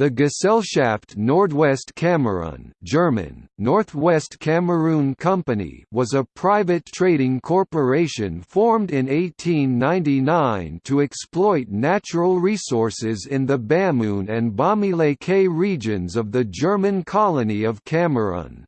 The Gesellschaft Nordwest Kamerun German, Northwest Cameroon Company was a private trading corporation formed in 1899 to exploit natural resources in the Bamoun and Bamileke regions of the German colony of Cameroon.